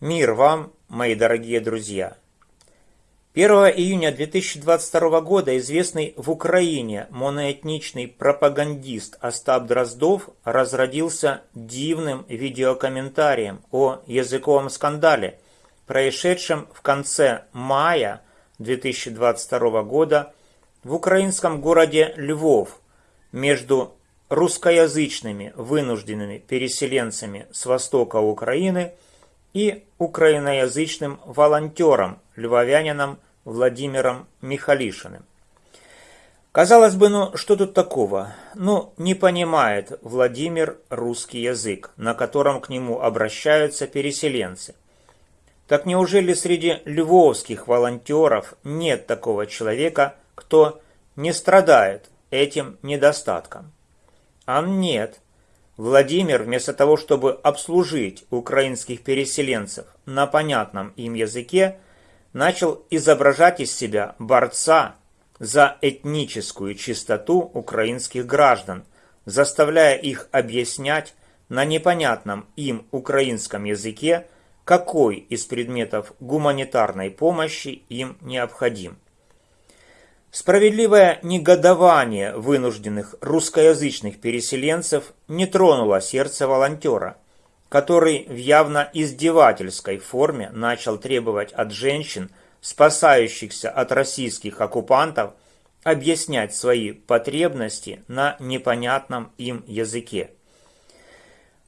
Мир вам, мои дорогие друзья! 1 июня 2022 года известный в Украине моноэтничный пропагандист Остап Дроздов разродился дивным видеокомментарием о языковом скандале, происшедшем в конце мая 2022 года в украинском городе Львов между русскоязычными вынужденными переселенцами с востока Украины – и украиноязычным волонтером, львовянином Владимиром Михалишиным. Казалось бы, ну что тут такого? Ну, не понимает Владимир русский язык, на котором к нему обращаются переселенцы. Так неужели среди львовских волонтеров нет такого человека, кто не страдает этим недостатком? А нет. Владимир, вместо того, чтобы обслужить украинских переселенцев на понятном им языке, начал изображать из себя борца за этническую чистоту украинских граждан, заставляя их объяснять на непонятном им украинском языке, какой из предметов гуманитарной помощи им необходим. Справедливое негодование вынужденных русскоязычных переселенцев не тронуло сердце волонтера, который в явно издевательской форме начал требовать от женщин, спасающихся от российских оккупантов, объяснять свои потребности на непонятном им языке.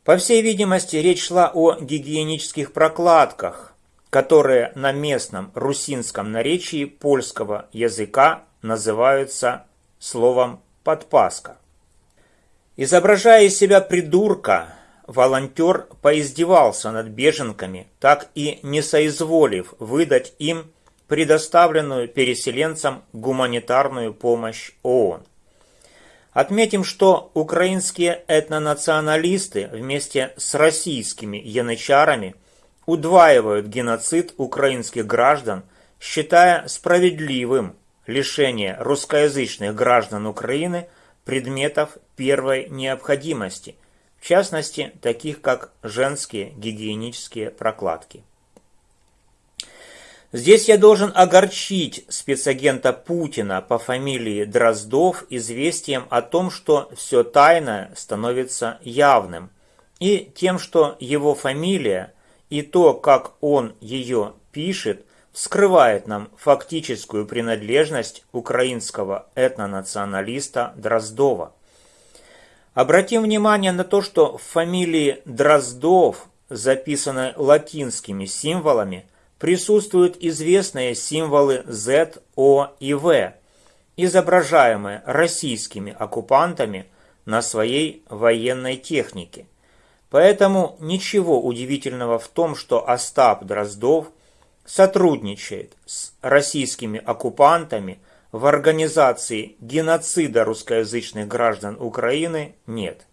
По всей видимости, речь шла о гигиенических прокладках, которые на местном русинском наречии польского языка называются словом «подпаска». Изображая из себя придурка, волонтер поиздевался над беженками, так и не соизволив выдать им предоставленную переселенцам гуманитарную помощь ООН. Отметим, что украинские этнонационалисты вместе с российскими янычарами удваивают геноцид украинских граждан, считая справедливым лишение русскоязычных граждан Украины предметов первой необходимости, в частности, таких как женские гигиенические прокладки. Здесь я должен огорчить спецагента Путина по фамилии Дроздов известием о том, что все тайное становится явным, и тем, что его фамилия и то, как он ее пишет, скрывает нам фактическую принадлежность украинского этнонационалиста Дроздова. Обратим внимание на то, что в фамилии Дроздов, записанной латинскими символами, присутствуют известные символы Z, O и V, изображаемые российскими оккупантами на своей военной технике. Поэтому ничего удивительного в том, что Остап Дроздов – сотрудничает с российскими оккупантами в организации геноцида русскоязычных граждан Украины нет.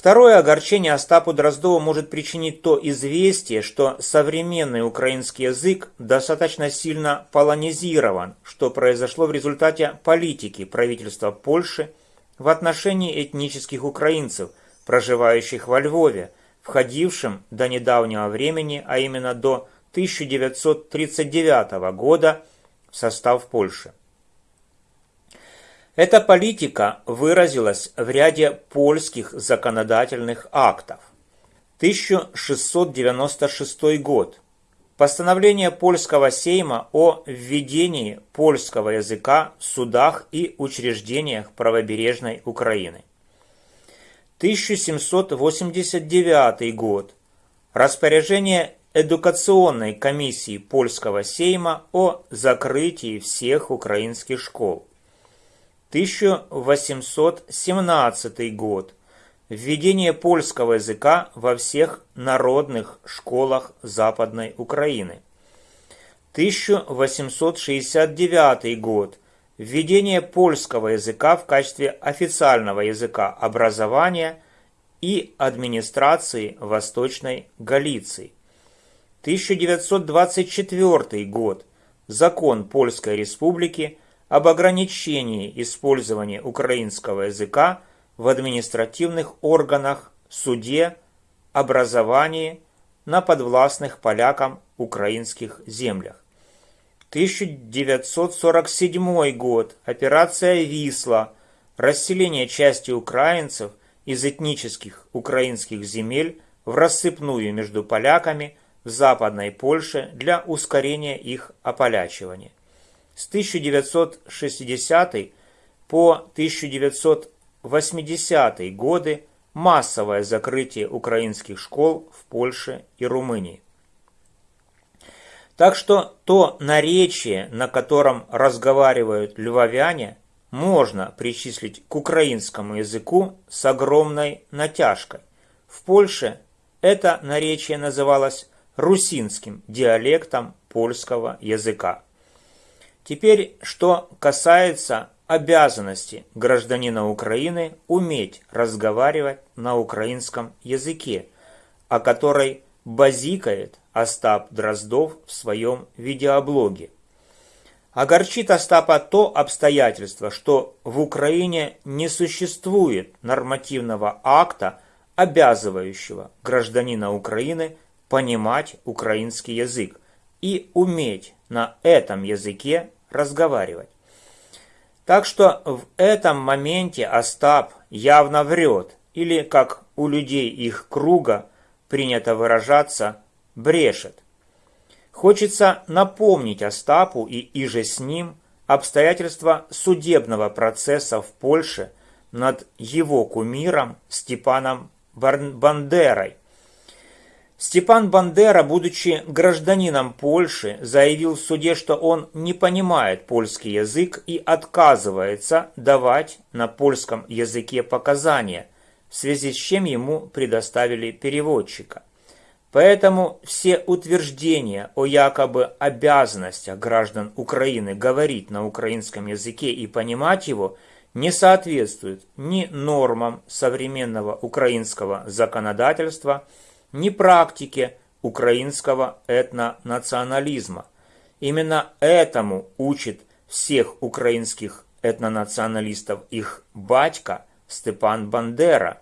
Второе огорчение Остапу Дроздову может причинить то известие, что современный украинский язык достаточно сильно полонизирован, что произошло в результате политики правительства Польши в отношении этнических украинцев, проживающих во Львове, входившим до недавнего времени, а именно до 1939 года в состав Польши. Эта политика выразилась в ряде польских законодательных актов. 1696 год. Постановление польского сейма о введении польского языка в судах и учреждениях правобережной Украины. 1789 год. Распоряжение Эдукационной комиссии польского сейма о закрытии всех украинских школ. 1817 год. Введение польского языка во всех народных школах Западной Украины. 1869 год. Введение польского языка в качестве официального языка образования и администрации Восточной Галиции. 1924 год. Закон Польской Республики об ограничении использования украинского языка в административных органах, суде, образовании, на подвластных полякам украинских землях. 1947 год. Операция «Висла». Расселение части украинцев из этнических украинских земель в рассыпную между поляками в Западной Польше для ускорения их ополячивания. С 1960 по 1980 годы массовое закрытие украинских школ в Польше и Румынии. Так что то наречие, на котором разговаривают львовяне, можно причислить к украинскому языку с огромной натяжкой. В Польше это наречие называлось русинским диалектом польского языка. Теперь, что касается обязанности гражданина Украины уметь разговаривать на украинском языке, о которой базикает Остап Дроздов в своем видеоблоге. Огорчит Остапа то обстоятельство, что в Украине не существует нормативного акта, обязывающего гражданина Украины понимать украинский язык и уметь на этом языке разговаривать. Так что в этом моменте Остап явно врет, или, как у людей их круга принято выражаться, брешет. Хочется напомнить Остапу и иже с ним обстоятельства судебного процесса в Польше над его кумиром Степаном Бандерой. Степан Бандера, будучи гражданином Польши, заявил в суде, что он не понимает польский язык и отказывается давать на польском языке показания, в связи с чем ему предоставили переводчика. Поэтому все утверждения о якобы обязанностях граждан Украины говорить на украинском языке и понимать его не соответствуют ни нормам современного украинского законодательства, практике украинского этнонационализма. Именно этому учит всех украинских этнонационалистов их батька Степан Бандера.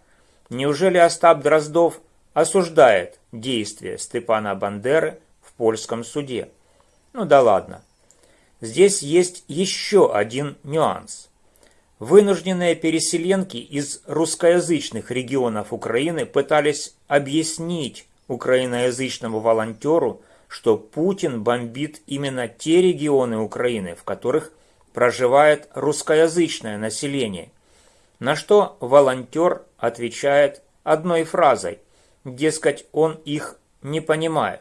Неужели Остап Дроздов осуждает действия Степана Бандеры в польском суде. Ну да ладно. Здесь есть еще один нюанс. Вынужденные переселенки из русскоязычных регионов Украины пытались объяснить украиноязычному волонтеру, что Путин бомбит именно те регионы Украины, в которых проживает русскоязычное население. На что волонтер отвечает одной фразой Дескать, он их не понимает.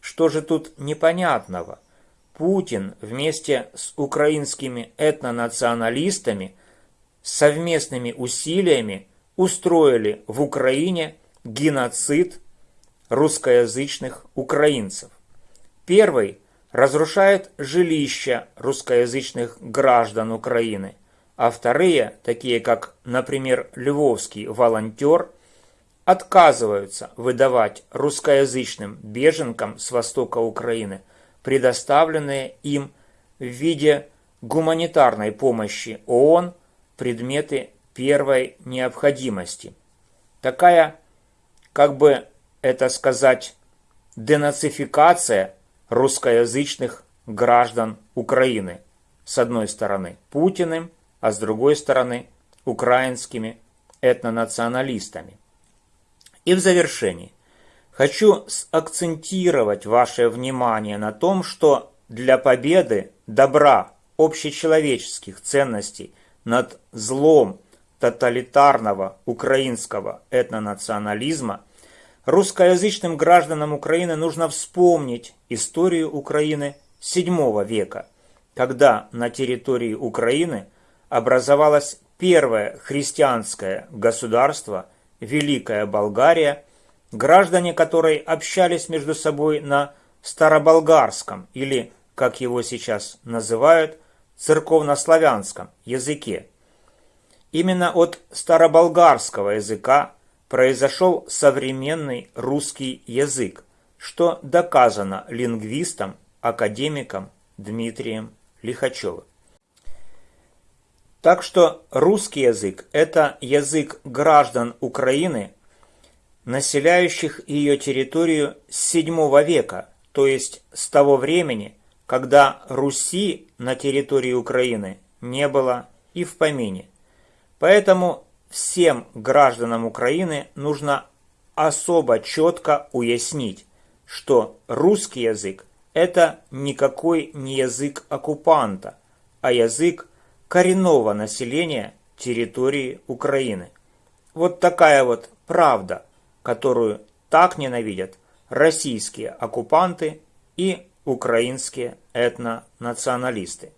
Что же тут непонятного? Путин вместе с украинскими этнонационалистами совместными усилиями устроили в Украине геноцид русскоязычных украинцев. Первый разрушает жилища русскоязычных граждан Украины, а вторые, такие как, например, львовский волонтер, отказываются выдавать русскоязычным беженкам с востока Украины предоставленные им в виде гуманитарной помощи ООН предметы первой необходимости. Такая, как бы это сказать, денацификация русскоязычных граждан Украины. С одной стороны Путиным, а с другой стороны украинскими этнонационалистами. И в завершении хочу акцентировать ваше внимание на том, что для победы добра общечеловеческих ценностей над злом тоталитарного украинского этнонационализма русскоязычным гражданам Украины нужно вспомнить историю Украины VII века, когда на территории Украины образовалось первое христианское государство – Великая Болгария, граждане которой общались между собой на староболгарском или, как его сейчас называют, церковнославянском языке. Именно от староболгарского языка произошел современный русский язык, что доказано лингвистом, академиком Дмитрием Лихачевым. Так что русский язык – это язык граждан Украины, населяющих ее территорию с VII века, то есть с того времени, когда Руси на территории Украины не было и в помине. Поэтому всем гражданам Украины нужно особо четко уяснить, что русский язык – это никакой не язык оккупанта, а язык коренного населения территории Украины. Вот такая вот правда, которую так ненавидят российские оккупанты и украинские этнонационалисты.